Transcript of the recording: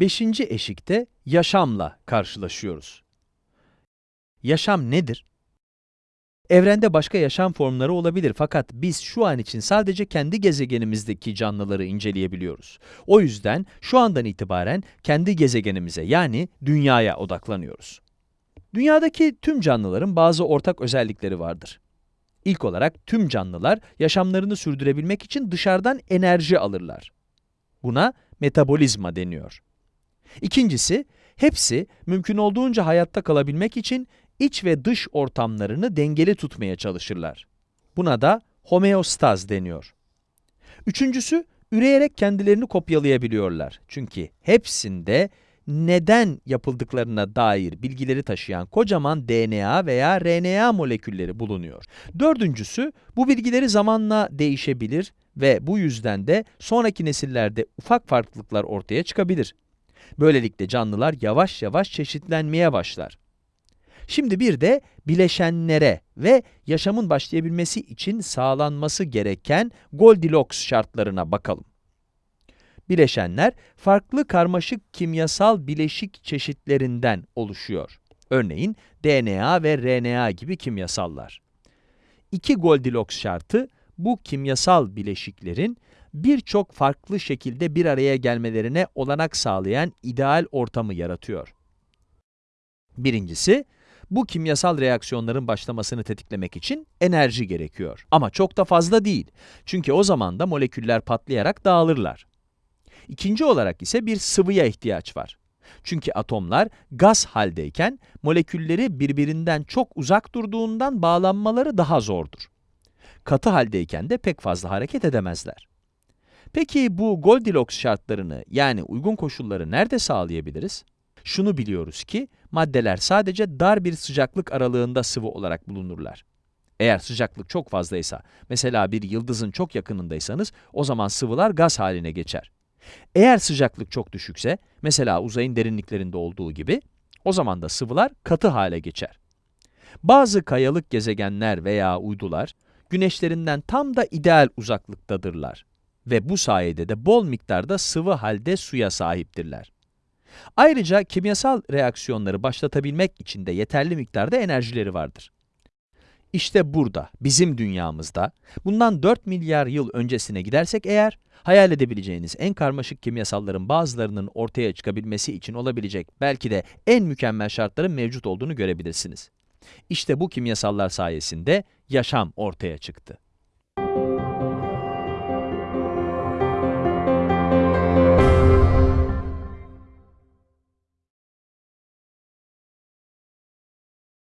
Beşinci eşikte yaşamla karşılaşıyoruz. Yaşam nedir? Evrende başka yaşam formları olabilir fakat biz şu an için sadece kendi gezegenimizdeki canlıları inceleyebiliyoruz. O yüzden şu andan itibaren kendi gezegenimize yani dünyaya odaklanıyoruz. Dünyadaki tüm canlıların bazı ortak özellikleri vardır. İlk olarak tüm canlılar yaşamlarını sürdürebilmek için dışarıdan enerji alırlar. Buna metabolizma deniyor. İkincisi, hepsi mümkün olduğunca hayatta kalabilmek için iç ve dış ortamlarını dengeli tutmaya çalışırlar. Buna da homeostaz deniyor. Üçüncüsü, üreyerek kendilerini kopyalayabiliyorlar. Çünkü hepsinde neden yapıldıklarına dair bilgileri taşıyan kocaman DNA veya RNA molekülleri bulunuyor. Dördüncüsü, bu bilgileri zamanla değişebilir ve bu yüzden de sonraki nesillerde ufak farklılıklar ortaya çıkabilir. Böylelikle canlılar yavaş yavaş çeşitlenmeye başlar. Şimdi bir de bileşenlere ve yaşamın başlayabilmesi için sağlanması gereken Goldilocks şartlarına bakalım. Bileşenler, farklı karmaşık kimyasal bileşik çeşitlerinden oluşuyor. Örneğin DNA ve RNA gibi kimyasallar. İki Goldilocks şartı, bu kimyasal bileşiklerin birçok farklı şekilde bir araya gelmelerine olanak sağlayan ideal ortamı yaratıyor. Birincisi, bu kimyasal reaksiyonların başlamasını tetiklemek için enerji gerekiyor. Ama çok da fazla değil. Çünkü o zaman da moleküller patlayarak dağılırlar. İkinci olarak ise bir sıvıya ihtiyaç var. Çünkü atomlar gaz haldeyken molekülleri birbirinden çok uzak durduğundan bağlanmaları daha zordur. Katı haldeyken de pek fazla hareket edemezler. Peki bu Goldilocks şartlarını yani uygun koşulları nerede sağlayabiliriz? Şunu biliyoruz ki maddeler sadece dar bir sıcaklık aralığında sıvı olarak bulunurlar. Eğer sıcaklık çok fazlaysa, mesela bir yıldızın çok yakınındaysanız, o zaman sıvılar gaz haline geçer. Eğer sıcaklık çok düşükse, mesela uzayın derinliklerinde olduğu gibi, o zaman da sıvılar katı hale geçer. Bazı kayalık gezegenler veya uydular, güneşlerinden tam da ideal uzaklıktadırlar ve bu sayede de bol miktarda sıvı halde suya sahiptirler. Ayrıca kimyasal reaksiyonları başlatabilmek için de yeterli miktarda enerjileri vardır. İşte burada, bizim dünyamızda, bundan 4 milyar yıl öncesine gidersek eğer, hayal edebileceğiniz en karmaşık kimyasalların bazılarının ortaya çıkabilmesi için olabilecek belki de en mükemmel şartların mevcut olduğunu görebilirsiniz. İşte bu kimyasallar sayesinde yaşam ortaya çıktı.